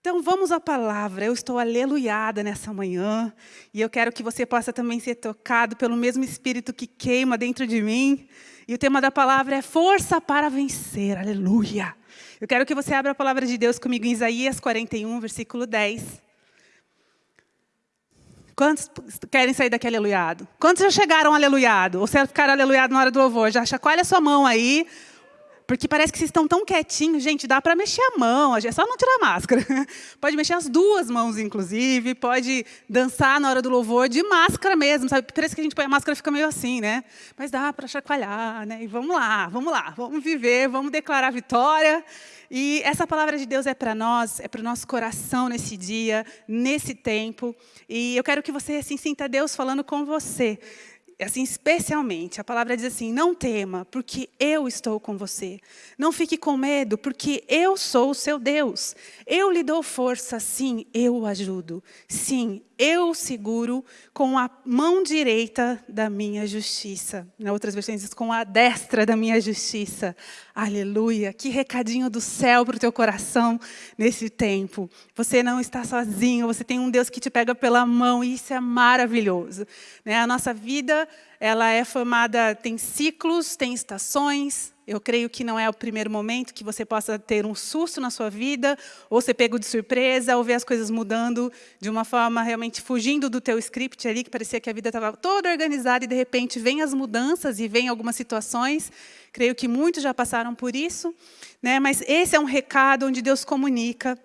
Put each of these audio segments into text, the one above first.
Então vamos à palavra. Eu estou aleluiada nessa manhã e eu quero que você possa também ser tocado pelo mesmo Espírito que queima dentro de mim. E o tema da palavra é força para vencer. Aleluia. Eu quero que você abra a palavra de Deus comigo em Isaías 41, versículo 10. Quantos querem sair daqui aleluiado? Quantos já chegaram aleluiado? Ou você ficaram aleluiado na hora do louvor? Já chacoalha sua mão aí. Porque parece que vocês estão tão quietinhos. Gente, dá para mexer a mão, é só não tirar a máscara. Pode mexer as duas mãos, inclusive. Pode dançar na hora do louvor de máscara mesmo. Sabe? Parece que a gente põe a máscara e fica meio assim, né? Mas dá para chacoalhar, né? E vamos lá, vamos lá. Vamos viver, vamos declarar vitória. E essa palavra de Deus é para nós, é para o nosso coração nesse dia, nesse tempo. E eu quero que você assim, sinta Deus falando com você assim, especialmente, a palavra diz assim, não tema, porque eu estou com você. Não fique com medo, porque eu sou o seu Deus. Eu lhe dou força, sim, eu o ajudo. Sim, eu seguro com a mão direita da minha justiça. Outras versões diz, com a destra da minha justiça. Aleluia. Que recadinho do céu para o teu coração nesse tempo. Você não está sozinho, você tem um Deus que te pega pela mão, e isso é maravilhoso. Né? A nossa vida ela é formada, tem ciclos, tem estações. Eu creio que não é o primeiro momento que você possa ter um susto na sua vida, ou ser pego de surpresa, ou ver as coisas mudando de uma forma realmente fugindo do teu script ali, que parecia que a vida estava toda organizada e de repente vem as mudanças e vem algumas situações. Creio que muitos já passaram por isso, né? mas esse é um recado onde Deus comunica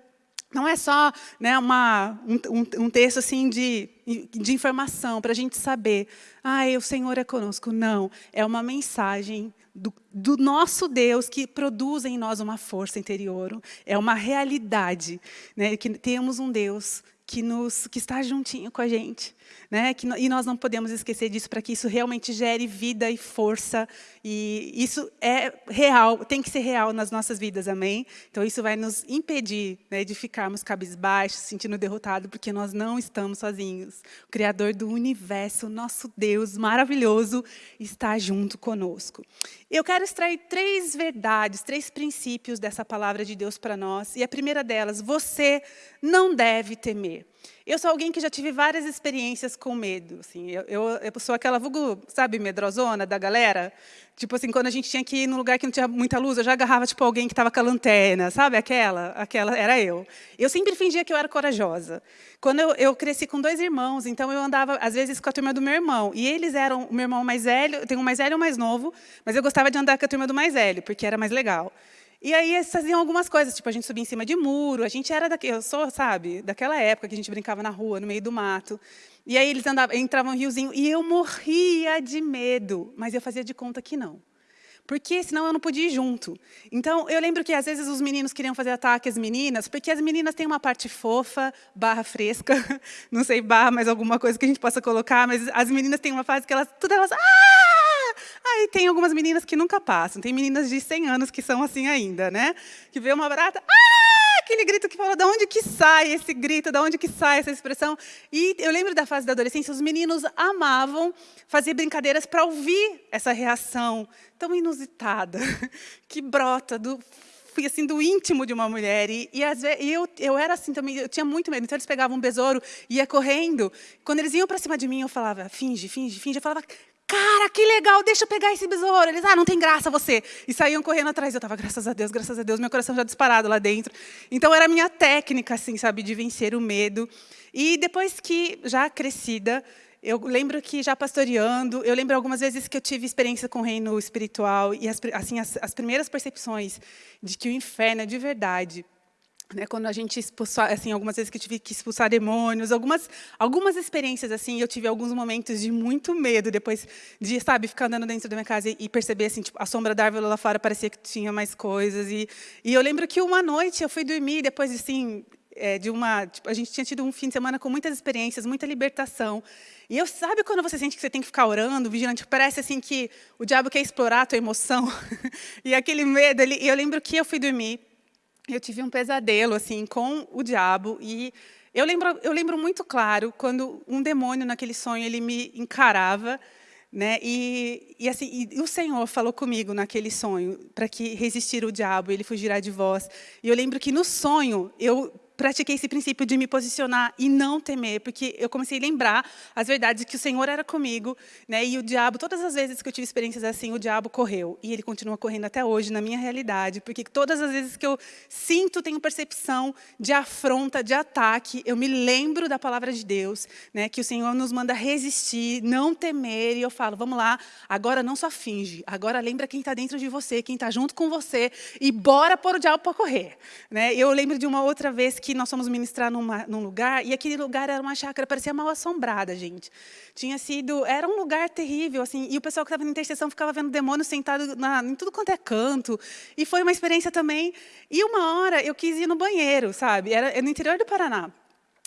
não é só né, uma, um, um, texto assim de, de informação para a gente saber, ah, o Senhor é conosco. Não, é uma mensagem do, do, nosso Deus que produz em nós uma força interior. É uma realidade, né, que temos um Deus que, nos, que está juntinho com a gente. Né? Que, e nós não podemos esquecer disso para que isso realmente gere vida e força. E isso é real, tem que ser real nas nossas vidas, amém? Então isso vai nos impedir né, de ficarmos cabisbaixos, sentindo derrotado, porque nós não estamos sozinhos. O Criador do universo, nosso Deus maravilhoso, está junto conosco. Eu quero extrair três verdades, três princípios dessa palavra de Deus para nós. E a primeira delas, você não deve temer. Eu sou alguém que já tive várias experiências com medo. Assim, eu, eu, eu sou aquela vulgo, sabe, medrosona da galera. Tipo assim, quando a gente tinha que ir num lugar que não tinha muita luz, eu já agarrava tipo alguém que estava com a lanterna, sabe? Aquela, aquela era eu. Eu sempre fingia que eu era corajosa. Quando eu, eu cresci com dois irmãos, então eu andava às vezes com a turma do meu irmão. E eles eram o meu irmão mais velho, tem um mais velho e um mais novo, mas eu gostava de andar com a turma do mais velho, porque era mais legal. E aí eles faziam algumas coisas, tipo, a gente subia em cima de muro, a gente era, daqui, eu sou, sabe, daquela época que a gente brincava na rua, no meio do mato. E aí eles andavam, entravam no riozinho, e eu morria de medo, mas eu fazia de conta que não. Porque senão eu não podia ir junto. Então, eu lembro que às vezes os meninos queriam fazer ataque às meninas, porque as meninas têm uma parte fofa, barra fresca, não sei, barra mais alguma coisa que a gente possa colocar, mas as meninas têm uma fase que elas, tudo elas, ah! Aí tem algumas meninas que nunca passam. Tem meninas de 100 anos que são assim ainda, né? Que vê uma barata, ah! aquele grito que fala, de onde que sai esse grito, de onde que sai essa expressão. E eu lembro da fase da adolescência, os meninos amavam fazer brincadeiras para ouvir essa reação tão inusitada, que brota do fui assim do íntimo de uma mulher e, e, às vezes, e eu, eu era assim também, eu tinha muito medo. Então eles pegavam um besouro, ia correndo. Quando eles iam para cima de mim, eu falava, finge, finge, finge. Eu falava, cara, que legal, deixa eu pegar esse besouro. Eles, ah, não tem graça você. E saíam correndo atrás. Eu estava, graças a Deus, graças a Deus, meu coração já disparado lá dentro. Então, era a minha técnica, assim, sabe, de vencer o medo. E depois que, já crescida, eu lembro que já pastoreando, eu lembro algumas vezes que eu tive experiência com o reino espiritual e as, assim, as, as primeiras percepções de que o inferno é de verdade né, quando a gente expulsou, assim, algumas vezes que eu tive que expulsar demônios, algumas, algumas experiências assim, eu tive alguns momentos de muito medo depois de, sabe, ficar andando dentro da minha casa e, e perceber assim, tipo, a sombra da árvore lá fora parecia que tinha mais coisas e, e eu lembro que uma noite eu fui dormir depois assim, é, de uma, tipo, a gente tinha tido um fim de semana com muitas experiências, muita libertação. E eu sabe quando você sente que você tem que ficar orando, vigilante, parece assim que o diabo quer explorar a tua emoção e aquele medo ali. E eu lembro que eu fui dormir eu tive um pesadelo assim com o diabo e eu lembro, eu lembro muito claro quando um demônio naquele sonho ele me encarava, né? E, e assim, e o Senhor falou comigo naquele sonho para que resistir o diabo, ele fugirá de vós. E eu lembro que no sonho eu pratiquei esse princípio de me posicionar e não temer, porque eu comecei a lembrar as verdades que o Senhor era comigo, né? E o diabo, todas as vezes que eu tive experiências assim, o diabo correu e ele continua correndo até hoje na minha realidade, porque todas as vezes que eu sinto, tenho percepção de afronta, de ataque, eu me lembro da palavra de Deus, né? Que o Senhor nos manda resistir, não temer, e eu falo, vamos lá, agora não só finge, agora lembra quem está dentro de você, quem está junto com você e bora pôr o diabo para correr, né? Eu lembro de uma outra vez que nós fomos ministrar numa, num lugar, e aquele lugar era uma chácara, parecia mal assombrada, gente. Tinha sido, era um lugar terrível, assim, e o pessoal que estava na intercessão ficava vendo demônio sentado na, em tudo quanto é canto, e foi uma experiência também. E uma hora eu quis ir no banheiro, sabe? Era no interior do Paraná.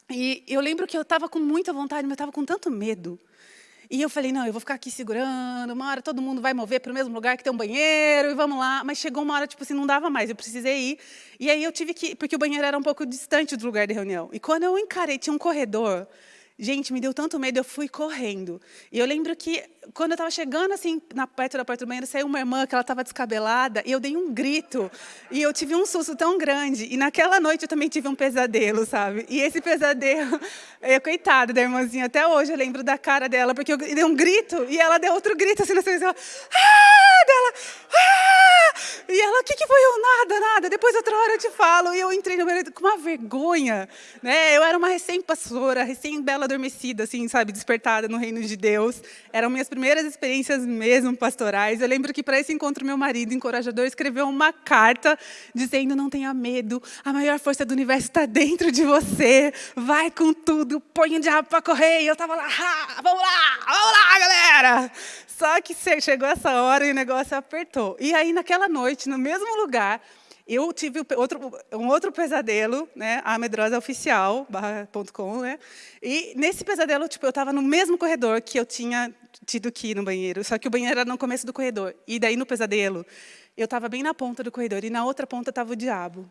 E eu lembro que eu estava com muita vontade, mas eu estava com tanto medo. E eu falei, não, eu vou ficar aqui segurando, uma hora todo mundo vai mover para o mesmo lugar que tem um banheiro, e vamos lá. Mas chegou uma hora, tipo assim, não dava mais, eu precisei ir. E aí eu tive que, porque o banheiro era um pouco distante do lugar de reunião. E quando eu encarei, tinha um corredor, Gente, me deu tanto medo, eu fui correndo. E eu lembro que, quando eu estava chegando assim, na, perto da porta do banheiro, saiu uma irmã que ela estava descabelada, e eu dei um grito. E eu tive um susto tão grande. E naquela noite eu também tive um pesadelo, sabe? E esse pesadelo, eu, coitada da irmãzinha, até hoje eu lembro da cara dela, porque eu dei um grito, e ela deu outro grito, assim, na televisão. Ah! E ela, o que, que foi eu? Nada, nada. Depois, outra hora eu te falo. E eu entrei no banheiro com uma vergonha. Né? Eu era uma recém-pastora, recém-bela adormecida, assim, sabe, despertada no reino de Deus. Eram minhas primeiras experiências mesmo pastorais. Eu lembro que para esse encontro meu marido, encorajador, escreveu uma carta dizendo: "Não tenha medo, a maior força do universo está dentro de você. Vai com tudo, põe o diabo para correr". E eu estava lá, vamos lá, vamos lá, galera. Só que chegou essa hora e o negócio apertou. E aí naquela noite, no mesmo lugar, eu tive outro, um outro pesadelo, né, a medrosa oficial, né, e nesse pesadelo, tipo, eu estava no mesmo corredor que eu tinha tido que ir no banheiro, só que o banheiro era no começo do corredor, e daí no pesadelo, eu estava bem na ponta do corredor, e na outra ponta estava o diabo,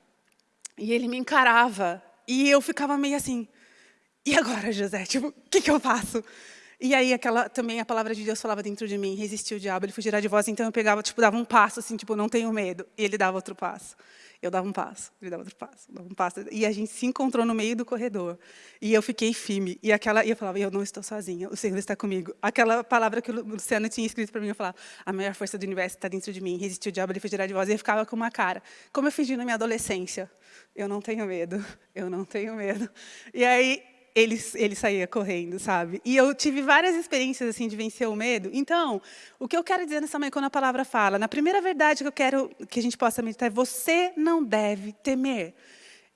e ele me encarava, e eu ficava meio assim, e agora, José, tipo, o que, que eu faço? E aí, aquela, também a palavra de Deus falava dentro de mim, resistiu o diabo, ele fugirá de vós. Então eu pegava, tipo, dava um passo, assim, tipo, não tenho medo. E ele dava outro passo. Eu dava um passo, ele dava outro passo, dava um passo. E a gente se encontrou no meio do corredor. E eu fiquei firme. E, aquela, e eu falava, eu não estou sozinha, o Senhor está comigo. Aquela palavra que o Luciano tinha escrito para mim, eu falava, a maior força do universo está dentro de mim, resistiu o diabo, ele fugirá de vós. E eu ficava com uma cara. Como eu fingi na minha adolescência. Eu não tenho medo, eu não tenho medo. E aí, ele, ele saía correndo, sabe? E eu tive várias experiências assim de vencer o medo. Então, o que eu quero dizer nessa manhã, quando a palavra fala, na primeira verdade que eu quero que a gente possa meditar é você não deve temer.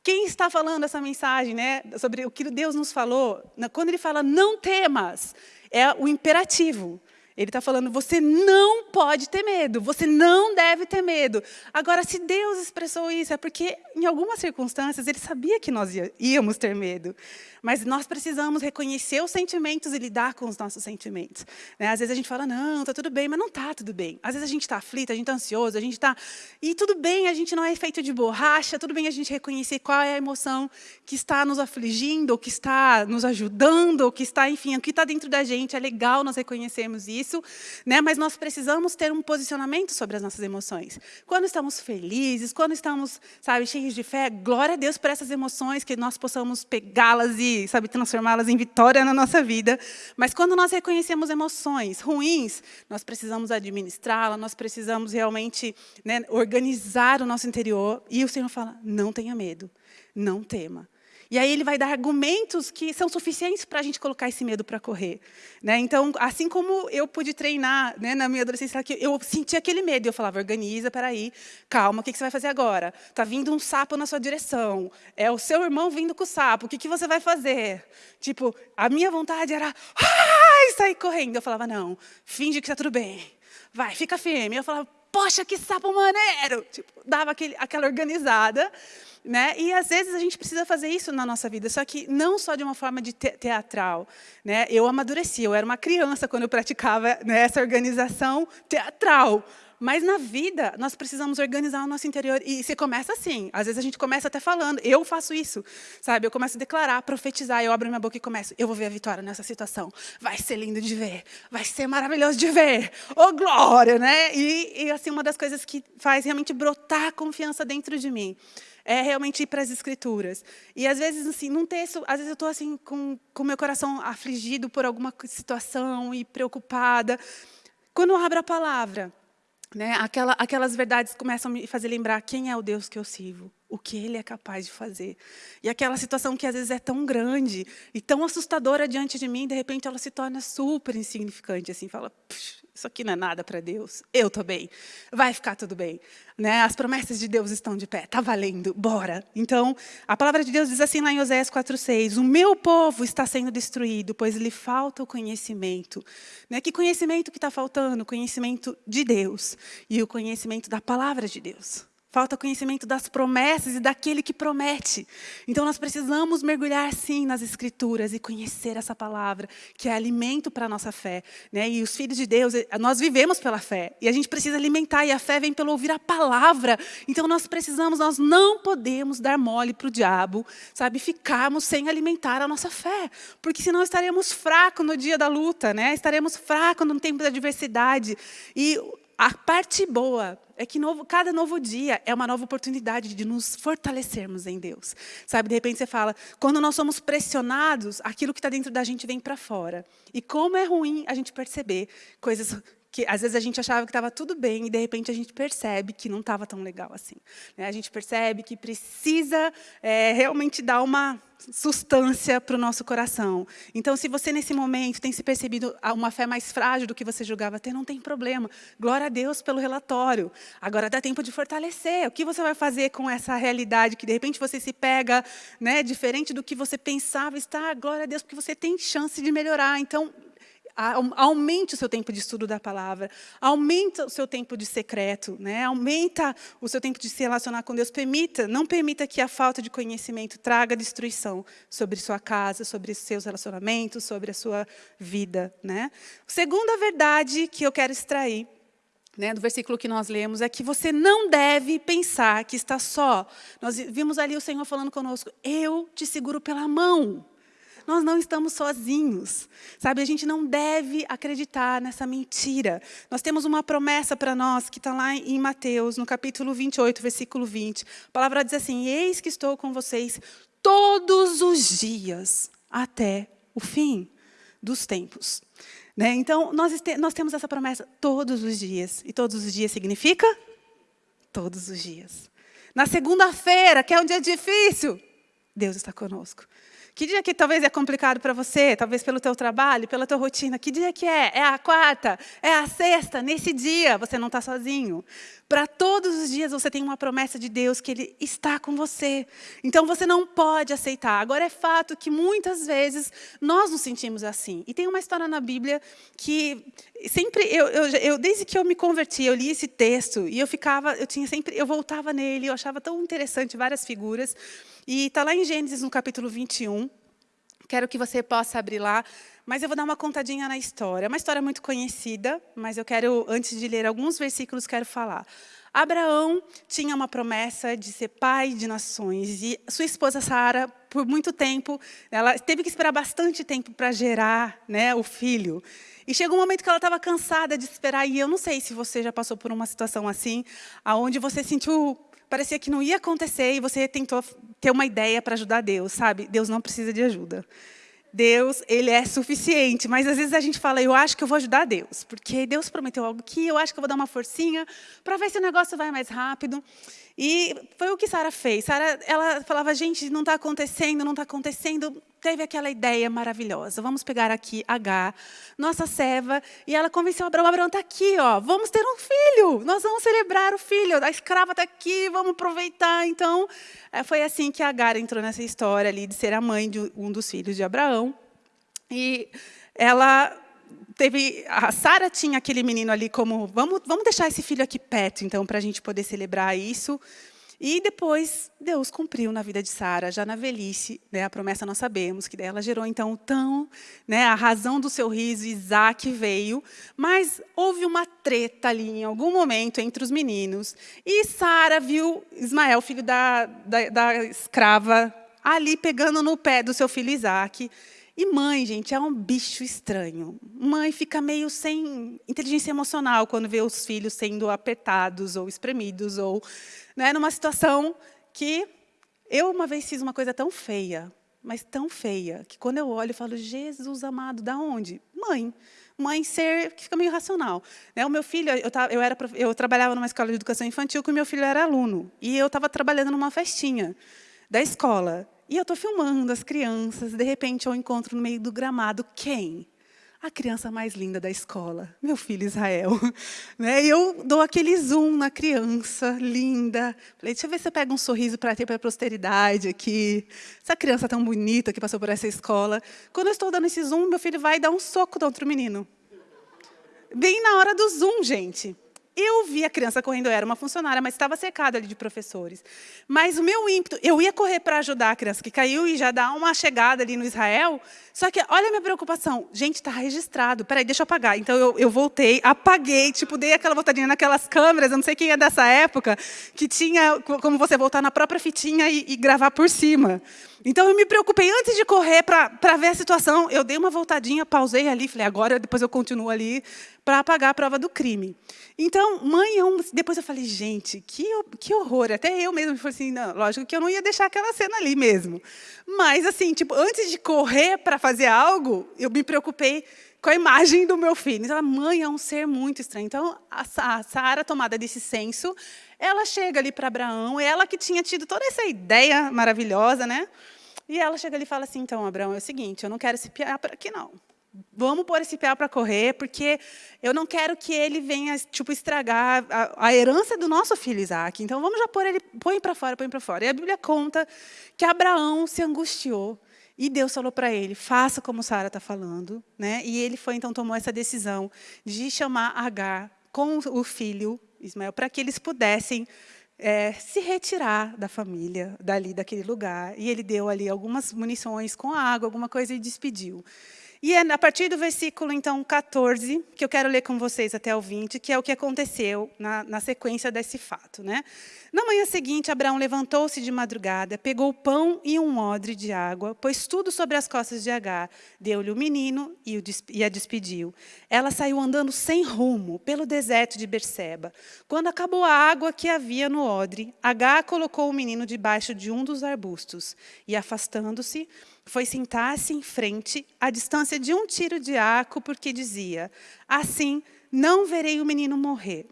Quem está falando essa mensagem, né, sobre o que Deus nos falou, quando ele fala não temas, é o imperativo. Ele está falando, você não pode ter medo, você não deve ter medo. Agora, se Deus expressou isso, é porque, em algumas circunstâncias, Ele sabia que nós íamos ter medo. Mas nós precisamos reconhecer os sentimentos e lidar com os nossos sentimentos. Né? Às vezes a gente fala, não, está tudo bem, mas não está tudo bem. Às vezes a gente está aflito, a gente está ansioso, a gente está... E tudo bem, a gente não é feito de borracha, tudo bem a gente reconhecer qual é a emoção que está nos afligindo, ou que está nos ajudando, ou que está, enfim, o que está dentro da gente. É legal nós reconhecermos isso, né? mas nós precisamos ter um posicionamento sobre as nossas emoções. Quando estamos felizes, quando estamos, sabe, cheios de fé, glória a Deus por essas emoções, que nós possamos pegá-las e sabe, transformá-las em vitória na nossa vida. Mas quando nós reconhecemos emoções ruins, nós precisamos administrá-las, nós precisamos realmente né, organizar o nosso interior. E o Senhor fala, não tenha medo, não tema. E aí ele vai dar argumentos que são suficientes para a gente colocar esse medo para correr. Né? Então, assim como eu pude treinar né, na minha adolescência, eu sentia aquele medo, eu falava, organiza, peraí, calma, o que, que você vai fazer agora? Está vindo um sapo na sua direção, é o seu irmão vindo com o sapo, o que, que você vai fazer? Tipo, a minha vontade era ai, sair correndo. Eu falava, não, finge que está tudo bem, vai, fica firme. Eu falava, poxa, que sapo maneiro! Tipo, dava aquele, aquela organizada. Né? E às vezes a gente precisa fazer isso na nossa vida, só que não só de uma forma de te teatral. Né? Eu amadureci, eu era uma criança quando eu praticava né, essa organização teatral. Mas na vida, nós precisamos organizar o nosso interior. E você começa assim. Às vezes a gente começa até falando. Eu faço isso, sabe? Eu começo a declarar, profetizar. Eu abro minha boca e começo. Eu vou ver a vitória nessa situação. Vai ser lindo de ver. Vai ser maravilhoso de ver. Oh, glória, né? E, e assim, uma das coisas que faz realmente brotar confiança dentro de mim é realmente ir para as escrituras. E às vezes, assim, num texto, às vezes eu estou assim, com o meu coração afligido por alguma situação e preocupada. Quando eu abro a palavra, né, aquela, aquelas verdades começam a me fazer lembrar quem é o Deus que eu sirvo, o que Ele é capaz de fazer. E aquela situação que às vezes é tão grande e tão assustadora diante de mim, de repente ela se torna super insignificante, assim, fala, isso aqui não é nada para Deus, eu estou bem, vai ficar tudo bem. Né? As promessas de Deus estão de pé, está valendo, bora. Então, a palavra de Deus diz assim lá em Oséias 4,6, o meu povo está sendo destruído, pois lhe falta o conhecimento. Né? Que conhecimento que está faltando? O conhecimento de Deus e o conhecimento da palavra de Deus. Falta conhecimento das promessas e daquele que promete. Então, nós precisamos mergulhar, sim, nas Escrituras e conhecer essa palavra, que é alimento para a nossa fé. Né? E os filhos de Deus, eh, nós vivemos pela fé. E a gente precisa alimentar, e a fé vem pelo ouvir a palavra. Então, nós precisamos, nós não podemos dar mole para o diabo, sabe? Ficarmos sem alimentar a nossa fé. Porque senão estaremos fracos no dia da luta, né? estaremos fracos no tempo da adversidade. E a parte boa é que novo, cada novo dia é uma nova oportunidade de nos fortalecermos em Deus. Sabe, de repente você fala, quando nós somos pressionados, aquilo que está dentro da gente vem para fora. E como é ruim a gente perceber coisas que às vezes a gente achava que estava tudo bem e de repente a gente percebe que não estava tão legal assim. Né? A gente percebe que precisa é, realmente dar uma substância para o nosso coração. Então, se você nesse momento tem se percebido uma fé mais frágil do que você julgava ter, não tem problema. Glória a Deus pelo relatório. Agora dá tempo de fortalecer. O que você vai fazer com essa realidade que de repente você se pega, né, diferente do que você pensava estar? Glória a Deus, porque você tem chance de melhorar. Então, aumente o seu tempo de estudo da palavra, aumenta o seu tempo de secreto, né? aumenta o seu tempo de se relacionar com Deus. Permita, não permita que a falta de conhecimento traga destruição sobre sua casa, sobre seus relacionamentos, sobre a sua vida. Né? Segunda verdade que eu quero extrair né, do versículo que nós lemos, é que você não deve pensar que está só. Nós vimos ali o Senhor falando conosco, eu te seguro pela mão. Nós não estamos sozinhos. Sabe, a gente não deve acreditar nessa mentira. Nós temos uma promessa para nós, que está lá em Mateus, no capítulo 28, versículo 20. A palavra diz assim, eis que estou com vocês todos os dias, até o fim dos tempos. Né? Então, nós, nós temos essa promessa todos os dias. E todos os dias significa? Todos os dias. Na segunda-feira, que é um dia difícil, Deus está conosco. Que dia que talvez é complicado para você, talvez pelo teu trabalho, pela tua rotina? Que dia que é? É a quarta? É a sexta? Nesse dia você não está sozinho. Para todos os dias você tem uma promessa de Deus que Ele está com você. Então você não pode aceitar. Agora é fato que muitas vezes nós nos sentimos assim. E tem uma história na Bíblia que sempre eu, eu, eu desde que eu me converti eu li esse texto e eu ficava eu tinha sempre eu voltava nele eu achava tão interessante várias figuras e está lá em Gênesis, no capítulo 21. Quero que você possa abrir lá, mas eu vou dar uma contadinha na história. É uma história muito conhecida, mas eu quero, antes de ler alguns versículos, quero falar. Abraão tinha uma promessa de ser pai de nações, e sua esposa Sara, por muito tempo, ela teve que esperar bastante tempo para gerar né, o filho. E chegou um momento que ela estava cansada de esperar, e eu não sei se você já passou por uma situação assim, aonde você sentiu parecia que não ia acontecer e você tentou ter uma ideia para ajudar Deus, sabe? Deus não precisa de ajuda. Deus, ele é suficiente, mas às vezes a gente fala, eu acho que eu vou ajudar Deus, porque Deus prometeu algo aqui, eu acho que eu vou dar uma forcinha para ver se o negócio vai mais rápido. E foi o que Sara fez. Sara, ela falava, gente, não está acontecendo, não está acontecendo. Teve aquela ideia maravilhosa. Vamos pegar aqui H, nossa serva, e ela convenceu Abraão. Abraão está aqui, ó. Vamos ter um filho. Nós vamos celebrar o filho. A escrava está aqui, vamos aproveitar. Então, é, foi assim que Agar entrou nessa história ali de ser a mãe de um dos filhos de Abraão. E ela teve a Sara tinha aquele menino ali como vamos vamos deixar esse filho aqui perto então para a gente poder celebrar isso. E depois, Deus cumpriu na vida de Sara, já na velhice, né, a promessa nós sabemos, que ela gerou então tão, né, a razão do seu riso, Isaac veio, mas houve uma treta ali em algum momento entre os meninos, e Sara viu Ismael, filho da, da, da escrava, ali pegando no pé do seu filho Isaac, e mãe, gente, é um bicho estranho. Mãe fica meio sem inteligência emocional quando vê os filhos sendo apertados ou espremidos, ou né, numa situação que eu uma vez fiz uma coisa tão feia, mas tão feia, que quando eu olho, eu falo, Jesus amado, da onde? Mãe. Mãe ser que fica meio racional. Né, o meu filho, eu, eu, era, eu trabalhava numa escola de educação infantil que o meu filho era aluno. E eu estava trabalhando numa festinha da escola. E eu estou filmando as crianças, de repente eu encontro no meio do gramado quem? A criança mais linda da escola, meu filho Israel. Né? E eu dou aquele zoom na criança, linda. Falei, deixa eu ver se eu pego um sorriso para ter para a posteridade aqui. Essa criança tão bonita que passou por essa escola. Quando eu estou dando esse zoom, meu filho vai dar um soco no outro menino. Bem na hora do zoom, gente. Eu vi a criança correndo, eu era uma funcionária, mas estava cercada ali de professores. Mas o meu ímpeto, eu ia correr para ajudar a criança que caiu e já dar uma chegada ali no Israel. Só que, olha a minha preocupação. Gente, está registrado. Peraí, deixa eu apagar. Então, eu, eu voltei, apaguei, tipo, dei aquela voltadinha naquelas câmeras, eu não sei quem é dessa época, que tinha como você voltar na própria fitinha e, e gravar por cima. Então, eu me preocupei antes de correr para ver a situação. Eu dei uma voltadinha, pausei ali, falei, agora depois eu continuo ali para apagar a prova do crime. Então, mãe, depois eu falei, gente, que, que horror. Até eu mesmo falei assim, não, lógico que eu não ia deixar aquela cena ali mesmo. Mas, assim, tipo, antes de correr para fazer algo, eu me preocupei com a imagem do meu filho. Então, a mãe é um ser muito estranho. Então, a Sara, tomada desse senso, ela chega ali para Abraão, ela que tinha tido toda essa ideia maravilhosa, né? E ela chega ali e fala assim, então, Abraão, é o seguinte, eu não quero esse piar para aqui, não. Vamos pôr esse piar para correr, porque eu não quero que ele venha tipo, estragar a, a herança do nosso filho Isaac. Então, vamos já pôr ele, põe para fora, põe para fora. E a Bíblia conta que Abraão se angustiou, e Deus falou para ele, faça como Sara está falando. Né? E ele foi, então, tomou essa decisão de chamar Agar com o filho Ismael, para que eles pudessem é, se retirar da família, dali, daquele lugar. E ele deu ali algumas munições com água, alguma coisa, e despediu. E é a partir do versículo, então, 14, que eu quero ler com vocês até o 20, que é o que aconteceu na, na sequência desse fato. Né? Na manhã seguinte, Abraão levantou-se de madrugada, pegou pão e um odre de água, pôs tudo sobre as costas de Agar, deu-lhe o menino e, o, e a despediu. Ela saiu andando sem rumo, pelo deserto de Berseba. Quando acabou a água que havia no odre, Agar colocou o menino debaixo de um dos arbustos, e, afastando-se, foi sentar-se em frente, à distância de um tiro de arco, porque dizia, assim não verei o menino morrer.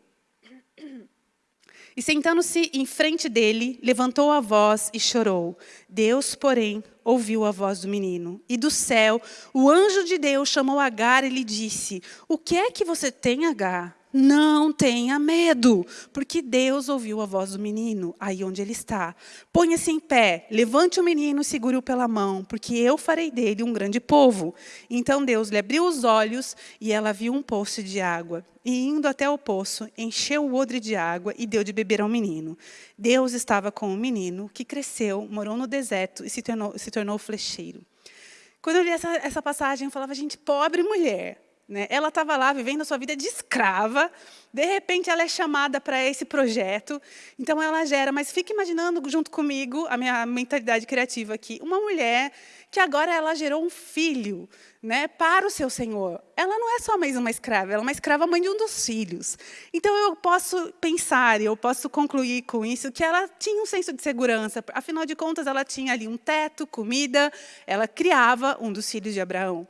E sentando-se em frente dele, levantou a voz e chorou. Deus, porém, ouviu a voz do menino. E do céu, o anjo de Deus chamou Agar e lhe disse, o que é que você tem, Agar? Não tenha medo, porque Deus ouviu a voz do menino, aí onde ele está. Ponha-se em pé, levante o menino e segure-o pela mão, porque eu farei dele um grande povo. Então Deus lhe abriu os olhos e ela viu um poço de água. E indo até o poço, encheu o odre de água e deu de beber ao menino. Deus estava com o menino, que cresceu, morou no deserto e se tornou, se tornou flecheiro. Quando eu li essa, essa passagem, eu falava, gente, pobre mulher. Né? Ela estava lá vivendo a sua vida de escrava, de repente ela é chamada para esse projeto, então ela gera, mas fica imaginando junto comigo, a minha mentalidade criativa aqui, uma mulher que agora ela gerou um filho né, para o seu senhor. Ela não é só mais uma escrava, ela é uma escrava mãe de um dos filhos. Então eu posso pensar, eu posso concluir com isso, que ela tinha um senso de segurança, afinal de contas ela tinha ali um teto, comida, ela criava um dos filhos de Abraão.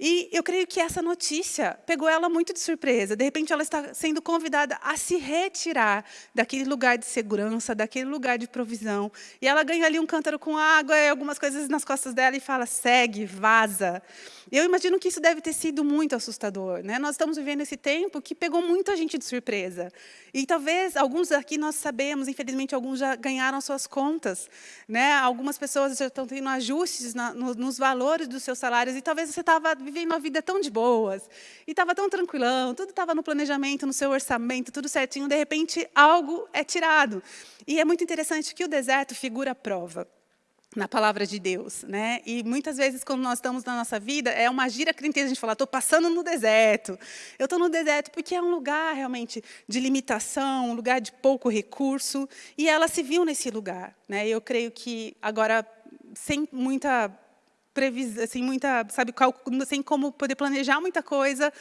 E eu creio que essa notícia pegou ela muito de surpresa. De repente, ela está sendo convidada a se retirar daquele lugar de segurança, daquele lugar de provisão. E ela ganha ali um cântaro com água e algumas coisas nas costas dela e fala, segue, vaza. Eu imagino que isso deve ter sido muito assustador. Né? Nós estamos vivendo esse tempo que pegou muita gente de surpresa. E talvez alguns aqui nós sabemos, infelizmente, alguns já ganharam suas contas. Né? Algumas pessoas já estão tendo ajustes na, no, nos valores dos seus salários. E talvez você estava vivendo uma vida tão de boas, e estava tão tranquilão, tudo estava no planejamento, no seu orçamento, tudo certinho, de repente algo é tirado. E é muito interessante que o deserto figura a prova na palavra de Deus, né? E muitas vezes quando nós estamos na nossa vida é uma gira crentez a gente fala, estou passando no deserto. Eu estou no deserto porque é um lugar realmente de limitação, um lugar de pouco recurso, e ela se viu nesse lugar, né? Eu creio que agora sem muita previsão, sem muita, sabe, sem como poder planejar muita coisa,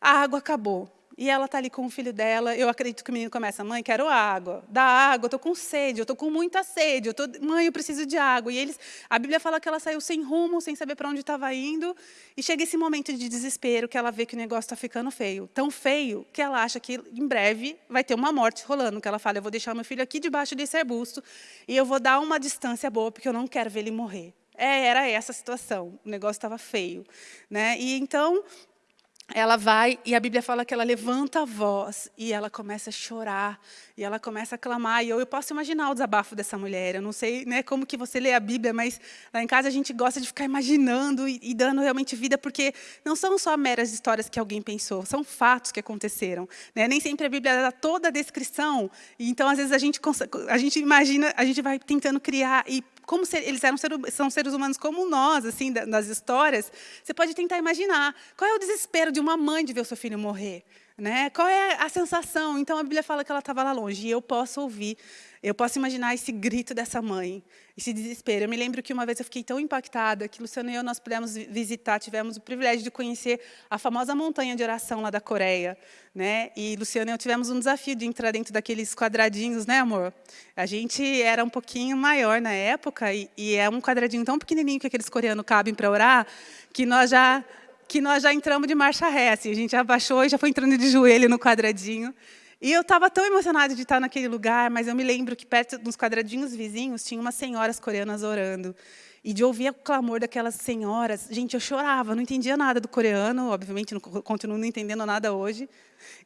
a água acabou. E ela está ali com o filho dela. Eu acredito que o menino começa, mãe, quero água. Dá água, estou com sede, eu estou com muita sede. Eu tô, mãe, eu preciso de água. E eles, a Bíblia fala que ela saiu sem rumo, sem saber para onde estava indo. E chega esse momento de desespero que ela vê que o negócio está ficando feio. Tão feio que ela acha que em breve vai ter uma morte rolando. Que ela fala, eu vou deixar meu filho aqui debaixo desse arbusto e eu vou dar uma distância boa, porque eu não quero ver ele morrer. É, era essa a situação, o negócio estava feio. Né? E então, ela vai, e a Bíblia fala que ela levanta a voz, e ela começa a chorar, e ela começa a clamar, e eu, eu posso imaginar o desabafo dessa mulher, eu não sei né, como que você lê a Bíblia, mas lá em casa a gente gosta de ficar imaginando e, e dando realmente vida, porque não são só meras histórias que alguém pensou, são fatos que aconteceram. Né? Nem sempre a Bíblia dá toda a descrição, então às vezes a gente, a gente imagina, a gente vai tentando criar, e como ser, eles eram ser, são seres humanos como nós, assim, das histórias, você pode tentar imaginar qual é o desespero de uma mãe de ver o seu filho morrer. Né? Qual é a sensação? Então, a Bíblia fala que ela estava lá longe, e eu posso ouvir, eu posso imaginar esse grito dessa mãe, esse desespero. Eu me lembro que uma vez eu fiquei tão impactada que Luciano e eu nós pudemos visitar, tivemos o privilégio de conhecer a famosa montanha de oração lá da Coreia. Né? E Luciano e eu tivemos um desafio de entrar dentro daqueles quadradinhos, né, amor? A gente era um pouquinho maior na época, e, e é um quadradinho tão pequenininho que aqueles coreanos cabem para orar, que nós já que nós já entramos de marcha ré, assim, a gente abaixou e já foi entrando de joelho no quadradinho. E eu estava tão emocionada de estar naquele lugar, mas eu me lembro que perto dos quadradinhos vizinhos tinha umas senhoras coreanas orando. E de ouvir o clamor daquelas senhoras, gente, eu chorava, não entendia nada do coreano, obviamente, não, continuo não entendendo nada hoje.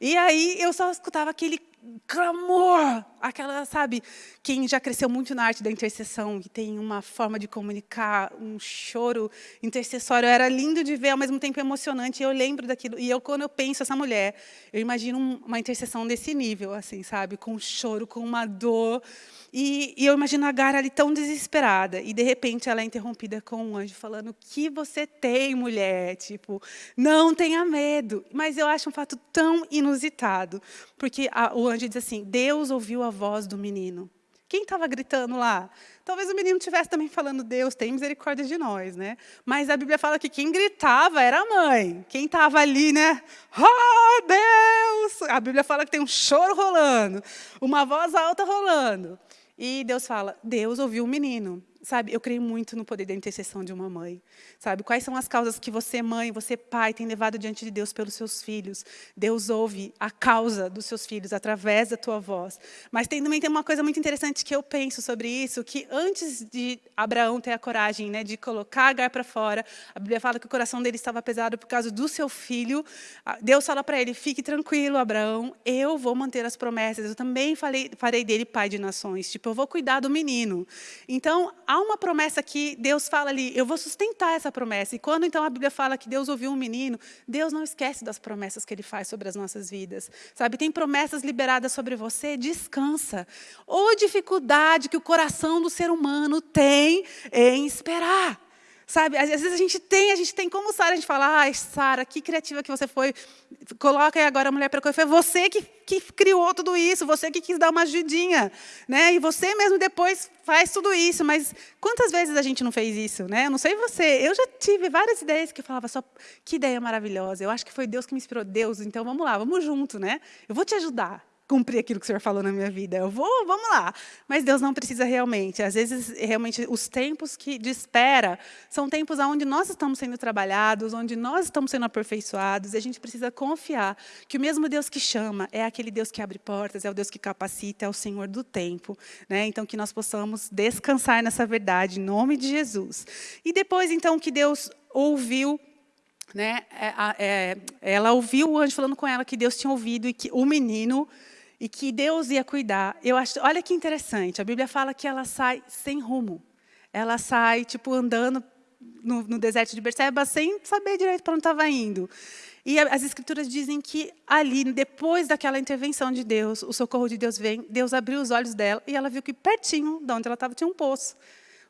E aí eu só escutava aquele clamor, aquela, sabe, quem já cresceu muito na arte da intercessão, que tem uma forma de comunicar, um choro intercessório, era lindo de ver, ao mesmo tempo emocionante, e eu lembro daquilo, e eu, quando eu penso essa mulher, eu imagino uma intercessão desse nível, assim, sabe, com um choro, com uma dor, e, e eu imagino a Agar ali tão desesperada, e de repente ela é interrompida com um anjo falando, o que você tem, mulher? Tipo, não tenha medo. Mas eu acho um fato tão inusitado, porque a, o anjo diz assim, Deus ouviu a voz do menino. Quem estava gritando lá? Talvez o menino estivesse também falando, Deus, tem misericórdia de nós. né? Mas a Bíblia fala que quem gritava era a mãe. Quem estava ali, né? Oh, Deus! A Bíblia fala que tem um choro rolando, uma voz alta rolando. E Deus fala, Deus ouviu o menino. Sabe, eu creio muito no poder da intercessão de uma mãe. Sabe, quais são as causas que você, mãe, você, pai, tem levado diante de Deus pelos seus filhos? Deus ouve a causa dos seus filhos através da tua voz. Mas tem, também tem uma coisa muito interessante que eu penso sobre isso, que antes de Abraão ter a coragem né, de colocar Agar para fora, a Bíblia fala que o coração dele estava pesado por causa do seu filho. Deus fala para ele, fique tranquilo, Abraão, eu vou manter as promessas, eu também falei, farei dele pai de nações. Tipo, eu vou cuidar do menino. Então, há uma promessa que Deus fala ali, eu vou sustentar essa promessa. E quando então a Bíblia fala que Deus ouviu um menino, Deus não esquece das promessas que Ele faz sobre as nossas vidas. Sabe, tem promessas liberadas sobre você, descansa. Ou dificuldade que o coração do ser humano tem em esperar. Sabe, às vezes a gente tem, a gente tem como Sara, a gente fala, ai, Sara, que criativa que você foi. Coloca aí agora a mulher para coisa. Foi você que, que criou tudo isso, você que quis dar uma ajudinha. Né? E você mesmo depois faz tudo isso. Mas quantas vezes a gente não fez isso? Né? Eu não sei você, eu já tive várias ideias que eu falava só, que ideia maravilhosa. Eu acho que foi Deus que me inspirou. Deus, então vamos lá, vamos junto. Né? Eu vou te ajudar cumprir aquilo que o Senhor falou na minha vida. Eu vou, vamos lá. Mas Deus não precisa realmente. Às vezes, realmente, os tempos que de espera são tempos onde nós estamos sendo trabalhados, onde nós estamos sendo aperfeiçoados, e a gente precisa confiar que o mesmo Deus que chama é aquele Deus que abre portas, é o Deus que capacita, é o Senhor do tempo. Né? Então, que nós possamos descansar nessa verdade, em nome de Jesus. E depois, então, que Deus ouviu né, é, é, ela ouviu o anjo falando com ela que Deus tinha ouvido e que o menino e que Deus ia cuidar. Eu acho, olha que interessante, a Bíblia fala que ela sai sem rumo. Ela sai, tipo, andando no, no deserto de Berseba sem saber direito para onde estava indo. E as escrituras dizem que ali, depois daquela intervenção de Deus, o socorro de Deus vem, Deus abriu os olhos dela e ela viu que pertinho de onde ela estava tinha um poço.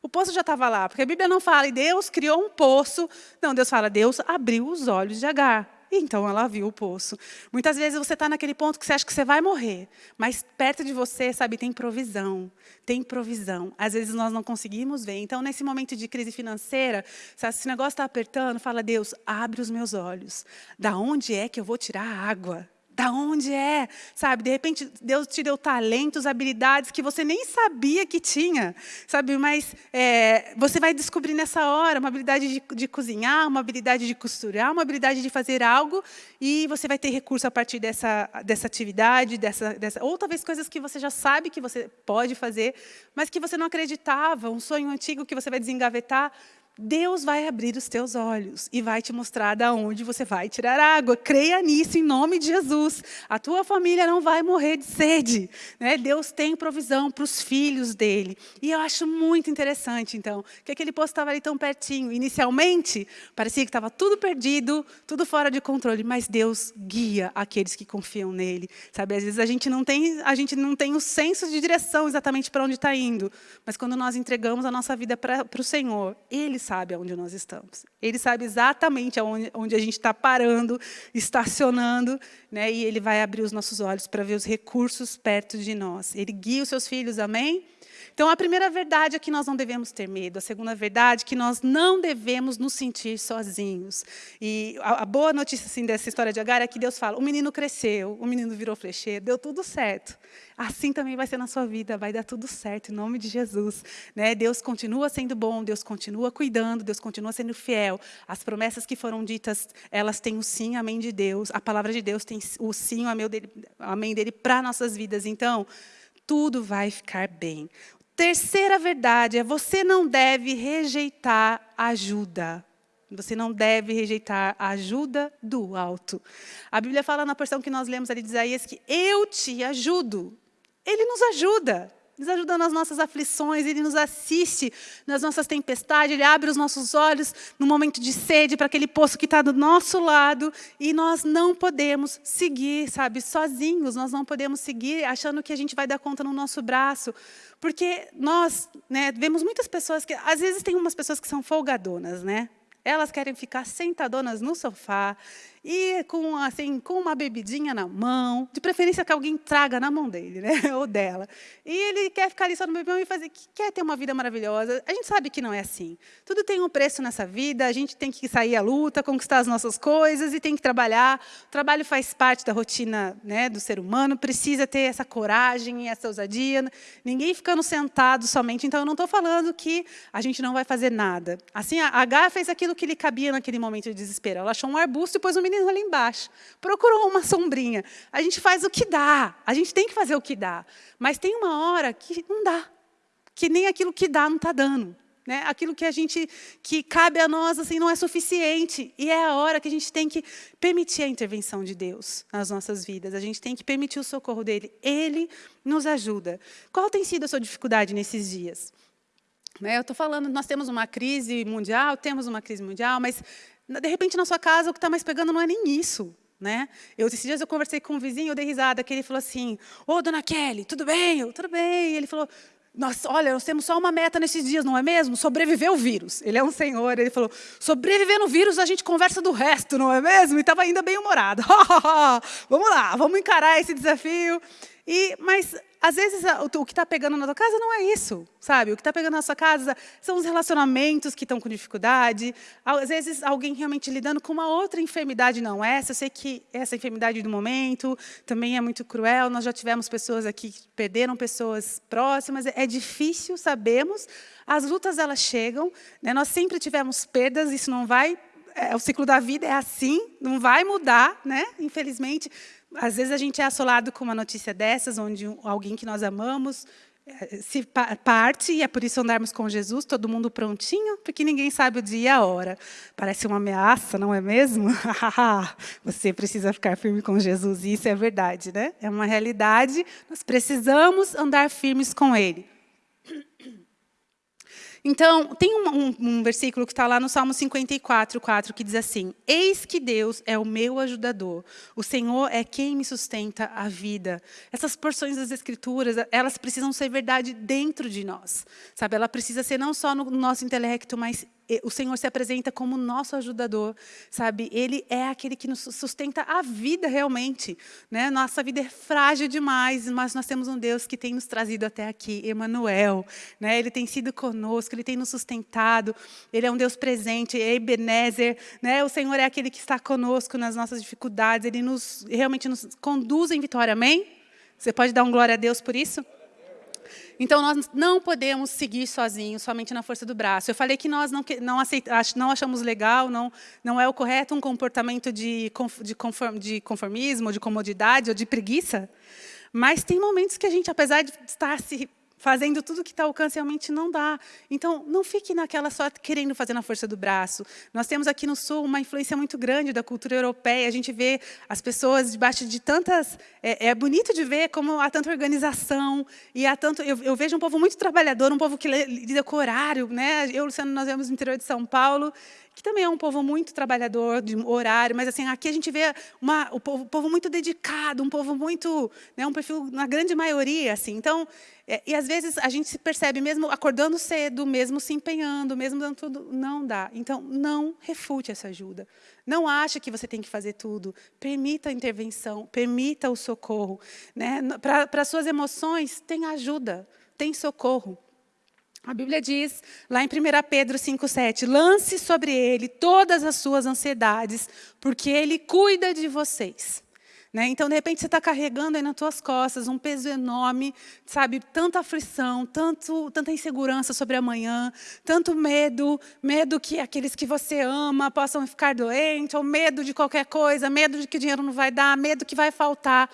O poço já estava lá, porque a Bíblia não fala, e Deus criou um poço. Não, Deus fala, Deus abriu os olhos de Agar. Então ela viu o poço. Muitas vezes você está naquele ponto que você acha que você vai morrer, mas perto de você, sabe, tem provisão. Tem provisão. Às vezes nós não conseguimos ver. Então, nesse momento de crise financeira, se esse negócio está apertando, fala, Deus, abre os meus olhos. Da onde é que eu vou tirar a água? Da onde é? Sabe, de repente Deus te deu talentos, habilidades que você nem sabia que tinha, sabe? Mas é, você vai descobrir nessa hora uma habilidade de, de, cozinhar, uma habilidade de costurar, uma habilidade de fazer algo e você vai ter recurso a partir dessa, dessa atividade, dessa, dessa, ou talvez coisas que você já sabe que você pode fazer, mas que você não acreditava, um sonho antigo que você vai desengavetar, Deus vai abrir os teus olhos e vai te mostrar de onde você vai tirar água. Creia nisso em nome de Jesus. A tua família não vai morrer de sede. Né? Deus tem provisão para os filhos dele. E eu acho muito interessante, então, que aquele poço estava ali tão pertinho. Inicialmente, parecia que estava tudo perdido, tudo fora de controle, mas Deus guia aqueles que confiam nele. Sabe, às vezes a gente não tem, a gente não tem o senso de direção exatamente para onde está indo, mas quando nós entregamos a nossa vida para, o Senhor, Ele sabe aonde nós estamos. Ele sabe exatamente aonde, onde a gente está parando, estacionando, né? e Ele vai abrir os nossos olhos para ver os recursos perto de nós. Ele guia os seus filhos, amém? Então, a primeira verdade é que nós não devemos ter medo. A segunda verdade é que nós não devemos nos sentir sozinhos. E a, a boa notícia assim, dessa história de Agar é que Deus fala, o menino cresceu, o menino virou flecheiro, deu tudo certo. Assim também vai ser na sua vida, vai dar tudo certo, em nome de Jesus. Né? Deus continua sendo bom, Deus continua cuidando, Deus continua sendo fiel. As promessas que foram ditas, elas têm o sim, amém de Deus. A palavra de Deus tem o sim, o amém dele, dele para nossas vidas. Então, tudo vai ficar bem. Terceira verdade é você não deve rejeitar ajuda. Você não deve rejeitar a ajuda do alto. A Bíblia fala na porção que nós lemos ali de Isaías que eu te ajudo. Ele nos ajuda nos ajuda nas nossas aflições, Ele nos assiste nas nossas tempestades, Ele abre os nossos olhos no momento de sede para aquele poço que está do nosso lado e nós não podemos seguir, sabe, sozinhos, nós não podemos seguir achando que a gente vai dar conta no nosso braço, porque nós né, vemos muitas pessoas que, às vezes tem umas pessoas que são folgadonas, né? Elas querem ficar sentadonas no sofá e com, assim, com uma bebidinha na mão, de preferência que alguém traga na mão dele, né? ou dela. E ele quer ficar ali só no bebão e fazer, quer ter uma vida maravilhosa. A gente sabe que não é assim. Tudo tem um preço nessa vida, a gente tem que sair à luta, conquistar as nossas coisas e tem que trabalhar. O trabalho faz parte da rotina né, do ser humano, precisa ter essa coragem e essa ousadia. Ninguém ficando sentado somente. Então, eu não estou falando que a gente não vai fazer nada. Assim, a H fez aquilo que lhe cabia naquele momento de desespero. Ela achou um arbusto e pôs o menino ali embaixo. Procurou uma sombrinha. A gente faz o que dá. A gente tem que fazer o que dá. Mas tem uma hora que não dá. Que nem aquilo que dá não está dando. Né? Aquilo que a gente que cabe a nós assim não é suficiente e é a hora que a gente tem que permitir a intervenção de Deus nas nossas vidas. A gente tem que permitir o socorro dele. Ele nos ajuda. Qual tem sido a sua dificuldade nesses dias? Eu estou falando, nós temos uma crise mundial, temos uma crise mundial, mas de repente, na sua casa, o que está mais pegando não é nem isso. Né? Eu, esses dias eu conversei com um vizinho, eu dei risada, que ele falou assim, ô, dona Kelly, tudo bem? Eu, tudo bem. Ele falou, nós, olha, nós temos só uma meta nesses dias, não é mesmo? Sobreviver ao vírus. Ele é um senhor, ele falou, sobreviver no vírus, a gente conversa do resto, não é mesmo? E estava ainda bem humorado. vamos lá, vamos encarar esse desafio. E, mas às vezes, o que está pegando na tua casa não é isso, sabe? O que está pegando na sua casa são os relacionamentos que estão com dificuldade. Às vezes, alguém realmente lidando com uma outra enfermidade, não essa. Eu sei que essa enfermidade do momento também é muito cruel. Nós já tivemos pessoas aqui que perderam pessoas próximas. É difícil, sabemos. As lutas, elas chegam. Né? Nós sempre tivemos perdas, isso não vai... É, o ciclo da vida é assim, não vai mudar, né? infelizmente às vezes a gente é assolado com uma notícia dessas, onde alguém que nós amamos eh, se parte, e é por isso andarmos com Jesus, todo mundo prontinho, porque ninguém sabe o dia e a hora. Parece uma ameaça, não é mesmo? Você precisa ficar firme com Jesus, e isso é verdade, né? É uma realidade, nós precisamos andar firmes com Ele. Então, tem um, um, um versículo que está lá no Salmo 54, 4, que diz assim, Eis que Deus é o meu ajudador, o Senhor é quem me sustenta a vida. Essas porções das Escrituras, elas precisam ser verdade dentro de nós. Sabe? Ela precisa ser não só no nosso intelecto, mas o Senhor se apresenta como nosso ajudador, sabe? Ele é aquele que nos sustenta a vida realmente, né? Nossa vida é frágil demais, mas nós temos um Deus que tem nos trazido até aqui, Emanuel, né? Ele tem sido conosco, ele tem nos sustentado, ele é um Deus presente, Ebenezer, né? O Senhor é aquele que está conosco nas nossas dificuldades, ele nos realmente nos conduz em vitória. Amém? Você pode dar um glória a Deus por isso? Então, nós não podemos seguir sozinhos, somente na força do braço. Eu falei que nós não, não, não achamos legal, não, não é o correto um comportamento de, de, conform, de conformismo, de comodidade ou de preguiça. Mas tem momentos que a gente, apesar de estar se fazendo tudo que está ao alcance, realmente não dá. Então, não fique naquela só querendo fazer na força do braço. Nós temos aqui no Sul uma influência muito grande da cultura europeia. A gente vê as pessoas debaixo de tantas... É, é bonito de ver como há tanta organização e há tanto... Eu, eu, vejo um povo muito trabalhador, um povo que lida com horário. Né? Eu, Luciano, nós vemos no interior de São Paulo que também é um povo muito trabalhador, de horário, mas assim aqui a gente vê uma, o povo, povo muito dedicado, um povo muito, né, um perfil na grande maioria, assim. Então, é, e às vezes a gente se percebe mesmo acordando cedo, mesmo se empenhando, mesmo dando tudo, não dá. Então, não refute essa ajuda. Não ache que você tem que fazer tudo. Permita a intervenção, permita o socorro. Né? Para suas emoções, tem ajuda, tem socorro. A Bíblia diz, lá em 1 Pedro 5,7, lance sobre ele todas as suas ansiedades, porque ele cuida de vocês. Né? Então, de repente, você está carregando aí nas suas costas um peso enorme, sabe? Tanta aflição, tanto, tanta insegurança sobre amanhã, tanto medo, medo que aqueles que você ama possam ficar doentes, ou medo de qualquer coisa, medo de que o dinheiro não vai dar, medo que vai faltar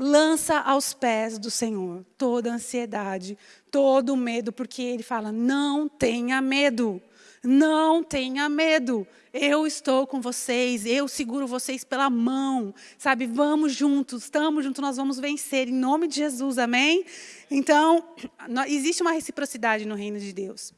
lança aos pés do Senhor toda a ansiedade, todo o medo, porque Ele fala, não tenha medo, não tenha medo, eu estou com vocês, eu seguro vocês pela mão, sabe, vamos juntos, estamos juntos, nós vamos vencer, em nome de Jesus, amém? Então, existe uma reciprocidade no reino de Deus.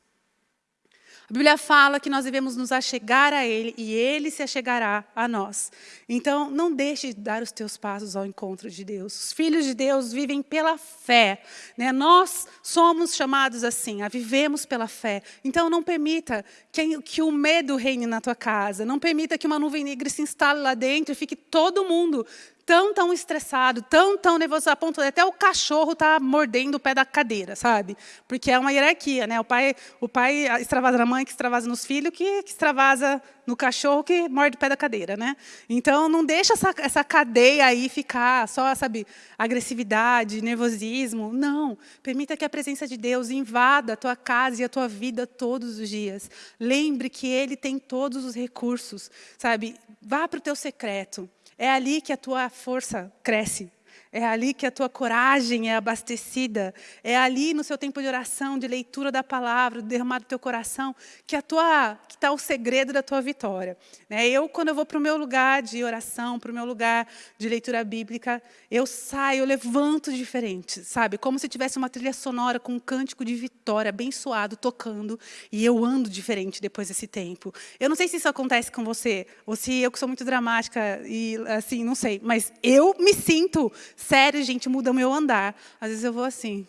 A Bíblia fala que nós devemos nos achegar a Ele e Ele se achegará a nós. Então, não deixe de dar os teus passos ao encontro de Deus. Os filhos de Deus vivem pela fé. Né? Nós somos chamados assim, a vivemos pela fé. Então, não permita que, que o medo reine na tua casa. Não permita que uma nuvem negra se instale lá dentro e fique todo mundo tão, tão estressado, tão, tão nervoso, a ponto de até o cachorro tá mordendo o pé da cadeira, sabe? Porque é uma hierarquia, né? O pai, o pai extravasa na mãe, que extravasa nos filhos, que, que extravasa no cachorro, que morde o pé da cadeira, né? Então, não deixa essa, essa cadeia aí ficar só, sabe, agressividade, nervosismo. Não. Permita que a presença de Deus invada a tua casa e a tua vida todos os dias. Lembre que Ele tem todos os recursos, sabe? Vá para o teu secreto. É ali que a tua força cresce. É ali que a tua coragem é abastecida. É ali no seu tempo de oração, de leitura da palavra, derramado do teu coração, que está o segredo da tua vitória. Né? Eu, quando eu vou para o meu lugar de oração, para o meu lugar de leitura bíblica, eu saio, eu levanto diferente, sabe? Como se tivesse uma trilha sonora com um cântico de vitória, abençoado, tocando, e eu ando diferente depois desse tempo. Eu não sei se isso acontece com você, ou se eu que sou muito dramática, e assim, não sei, mas eu me sinto Sério, gente, muda o meu andar. Às vezes eu vou assim.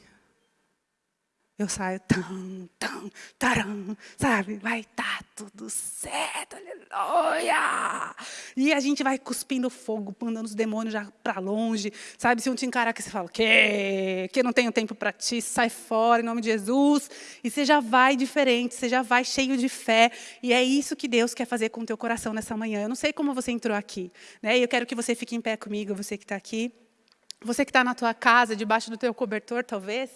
Eu saio, tam, tam, taram, sabe? Vai tá tudo certo, aleluia! E a gente vai cuspindo fogo, mandando os demônios já para longe, sabe? Se um te encarar que você fala, que, que não tenho tempo para ti, sai fora em nome de Jesus. E você já vai diferente, você já vai cheio de fé. E é isso que Deus quer fazer com o teu coração nessa manhã. Eu não sei como você entrou aqui, né? E eu quero que você fique em pé comigo, você que está aqui. Você que está na tua casa, debaixo do teu cobertor, talvez,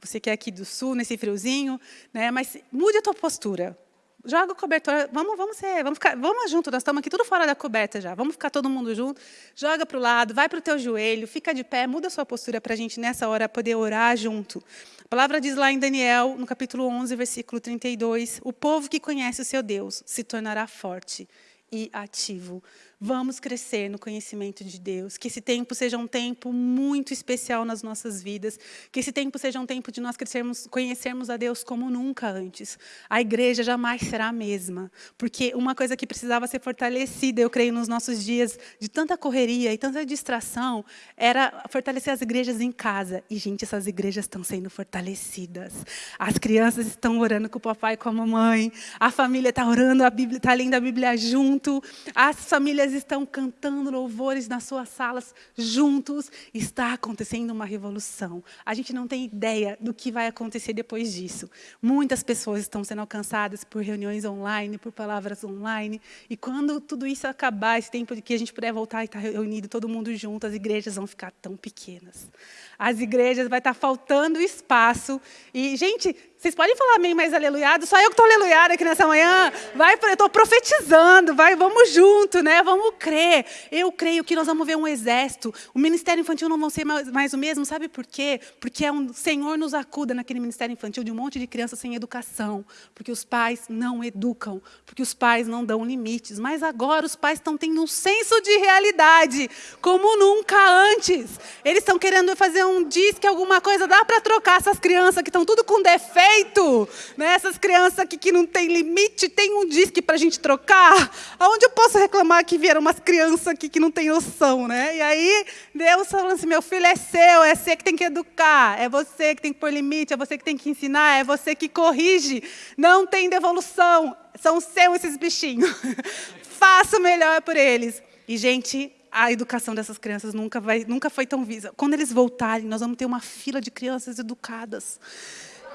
você que é aqui do sul, nesse friozinho, né? mas mude a tua postura. Joga o cobertor, vamos, vamos ser, vamos ficar, vamos junto, nós estamos aqui tudo fora da coberta já, vamos ficar todo mundo junto, joga para o lado, vai para o teu joelho, fica de pé, muda a sua postura para a gente nessa hora poder orar junto. A palavra diz lá em Daniel, no capítulo 11, versículo 32, o povo que conhece o seu Deus se tornará forte e ativo. Vamos crescer no conhecimento de Deus. Que esse tempo seja um tempo muito especial nas nossas vidas. Que esse tempo seja um tempo de nós crescermos, conhecermos a Deus como nunca antes. A igreja jamais será a mesma. Porque uma coisa que precisava ser fortalecida, eu creio, nos nossos dias de tanta correria e tanta distração, era fortalecer as igrejas em casa. E, gente, essas igrejas estão sendo fortalecidas. As crianças estão orando com o papai e com a mamãe. A família está orando, a Bíblia está lendo a Bíblia junto. As famílias estão cantando louvores nas suas salas juntos. Está acontecendo uma revolução. A gente não tem ideia do que vai acontecer depois disso. Muitas pessoas estão sendo alcançadas por reuniões online, por palavras online. E quando tudo isso acabar, esse tempo de que a gente puder voltar e estar reunido todo mundo junto, as igrejas vão ficar tão pequenas. As igrejas vai estar faltando espaço. E, gente, vocês podem falar amém mais aleluiado? Só eu que estou aleluiado aqui nessa manhã. Vai, eu estou profetizando, vai, vamos junto, né? Vamos crer. Eu creio que nós vamos ver um exército. O ministério infantil não vai ser mais, mais, o mesmo, sabe por quê? Porque é um Senhor nos acuda naquele ministério infantil de um monte de crianças sem educação. Porque os pais não educam, porque os pais não dão limites. Mas agora os pais estão tendo um senso de realidade, como nunca antes. Eles estão querendo fazer um disque, alguma coisa, dá para trocar essas crianças que estão tudo com defeito. Né? Essas crianças aqui que não tem limite, tem um disque para a gente trocar. Aonde eu posso reclamar que vieram umas crianças aqui que não tem noção? Né? E aí, Deus falando assim, meu filho é seu, é você que tem que educar, é você que tem que pôr limite, é você que tem que ensinar, é você que corrige. Não tem devolução, são seus esses bichinhos. Faça o melhor por eles. E, gente, a educação dessas crianças nunca, vai, nunca foi tão visa. Quando eles voltarem, nós vamos ter uma fila de crianças educadas.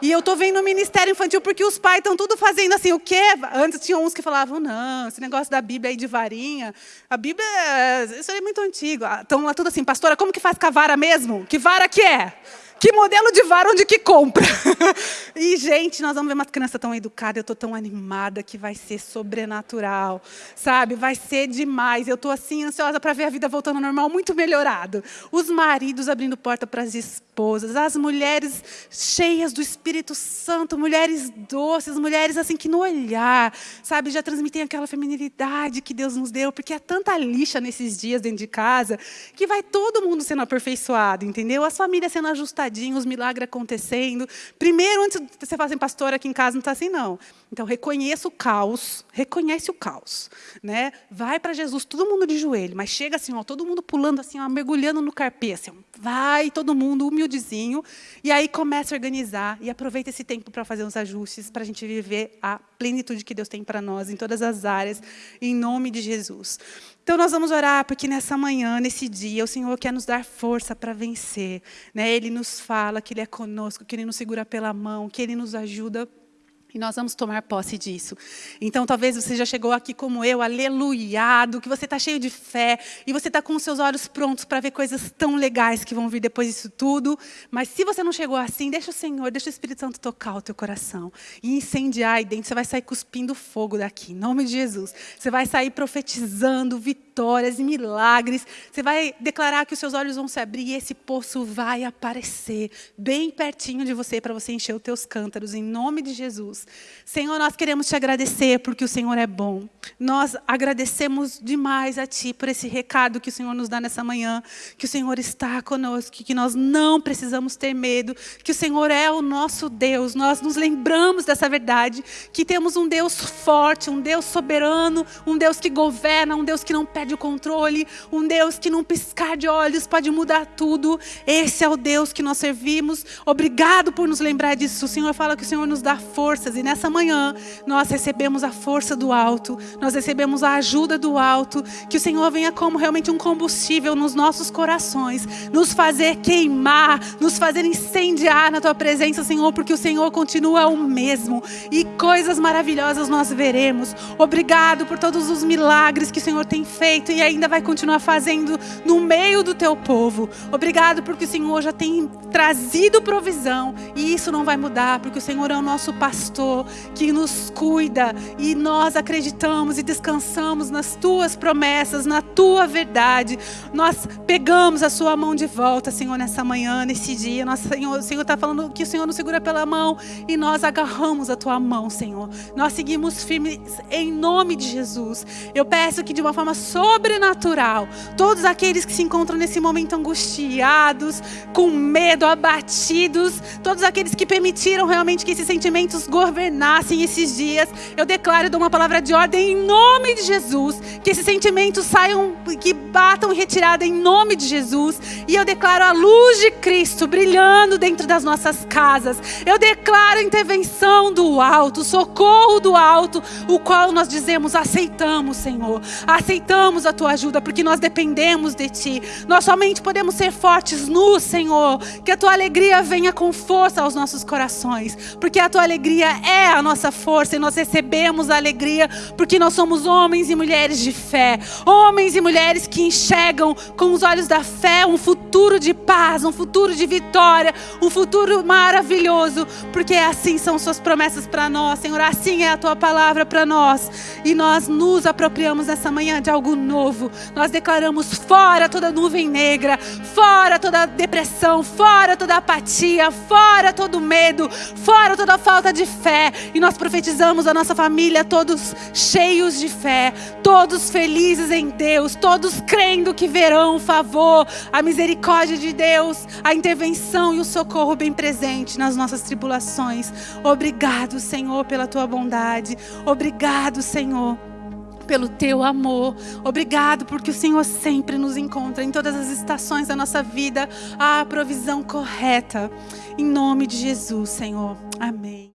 E eu estou vendo o ministério infantil porque os pais estão tudo fazendo assim, o quê? Antes tinham uns que falavam, não, esse negócio da Bíblia aí de varinha, a Bíblia, isso é muito antigo. Estão lá tudo assim, pastora, como que faz com a vara mesmo? Que vara que é? Que modelo de vara onde que compra? e, gente, nós vamos ver uma criança tão educada, eu estou tão animada que vai ser sobrenatural, sabe? Vai ser demais. Eu estou assim, ansiosa para ver a vida voltando ao normal, muito melhorado. Os maridos abrindo porta para as esposas, as mulheres cheias do Espírito Santo, mulheres doces, mulheres assim que no olhar, sabe, já transmitem aquela feminilidade que Deus nos deu, porque é tanta lixa nesses dias dentro de casa, que vai todo mundo sendo aperfeiçoado, entendeu? As famílias sendo ajustadas os milagres acontecendo. Primeiro, antes de você falar assim, pastor, aqui em casa não está assim, não. Então, reconheça o caos, reconhece o caos. Né? Vai para Jesus, todo mundo de joelho, mas chega assim, ó, todo mundo pulando assim, ó, mergulhando no carpê, assim, vai todo mundo humildezinho, e aí começa a organizar, e aproveita esse tempo para fazer os ajustes, para a gente viver a plenitude que Deus tem para nós, em todas as áreas, em nome de Jesus. Então, nós vamos orar, porque nessa manhã, nesse dia, o Senhor quer nos dar força para vencer. Né? Ele nos fala que Ele é conosco, que Ele nos segura pela mão, que Ele nos ajuda e nós vamos tomar posse disso. Então, talvez você já chegou aqui como eu, aleluiado, que você está cheio de fé, e você está com os seus olhos prontos para ver coisas tão legais que vão vir depois disso tudo. Mas se você não chegou assim, deixa o Senhor, deixa o Espírito Santo tocar o teu coração. E incendiar aí dentro, você vai sair cuspindo fogo daqui, em nome de Jesus. Você vai sair profetizando vitórias e milagres. Você vai declarar que os seus olhos vão se abrir e esse poço vai aparecer bem pertinho de você, para você encher os teus cântaros, em nome de Jesus. Senhor, nós queremos te agradecer porque o Senhor é bom. Nós agradecemos demais a Ti por esse recado que o Senhor nos dá nessa manhã, que o Senhor está conosco, que nós não precisamos ter medo, que o Senhor é o nosso Deus. Nós nos lembramos dessa verdade, que temos um Deus forte, um Deus soberano, um Deus que governa, um Deus que não perde o controle, um Deus que num piscar de olhos pode mudar tudo. Esse é o Deus que nós servimos. Obrigado por nos lembrar disso. O Senhor fala que o Senhor nos dá forças e nessa manhã nós recebemos a força do alto, nós recebemos a ajuda do alto, que o Senhor venha como realmente um combustível nos nossos corações, nos fazer queimar, nos fazer incendiar na tua presença, Senhor, porque o Senhor continua o mesmo e coisas maravilhosas nós veremos. Obrigado por todos os milagres que o Senhor tem feito e ainda vai continuar fazendo no meio do teu povo. Obrigado porque o Senhor já tem trazido provisão e isso não vai mudar, porque o Senhor é o nosso pastor sustentou, que nos cuida. E nós acreditamos e descansamos nas tuas promessas, na tua verdade. Nós pegamos a sua mão de volta, Senhor, nessa manhã, nesse dia. Nosso Senhor, o Senhor está falando que o Senhor nos segura pela mão e nós agarramos a tua mão, Senhor. Nós seguimos firmes em nome de Jesus. Eu peço que de uma forma sobrenatural, todos aqueles que se encontram nesse momento angustiados, com medo, abatidos, todos aqueles que permitiram realmente que esses sentimentos governassem esses dias, eu declaro e dou uma palavra de ordem em nome de Jesus, que esses sentimentos saiam, que batam retirada em nome de Jesus, e eu declaro a luz de Cristo brilhando dentro das nossas casas. Eu declaro a intervenção do alto, socorro do alto, o qual nós dizemos aceitamos, Senhor. Aceitamos a tua ajuda porque nós dependemos de ti. Nós somente podemos ser fortes no Senhor. Que a tua alegria venha com força aos nossos corações, porque a tua alegria é a nossa força e nós recebemos a alegria porque nós somos homens e mulheres de fé, homens e mulheres que enxergam com os olhos da fé um futuro de paz, um futuro de vitória, um futuro maravilhoso, porque assim são suas promessas para nós, Senhor. Assim é a tua palavra para nós. E nós nos apropriamos nessa manhã de algo novo. Nós declaramos fora toda nuvem negra, fora toda depressão, fora toda apatia, fora todo medo, fora toda falta de fé. E nós profetizamos a nossa família todos cheios de fé, todos felizes em Deus, todos crendo que verão o favor, a misericórdia de Deus, a intervenção e o socorro bem presente nas nossas tribulações. Obrigado, Senhor, pela tua bondade. Obrigado, Senhor pelo teu amor. Obrigado porque o Senhor sempre nos encontra em todas as estações da nossa vida a provisão correta. Em nome de Jesus, Senhor. Amém.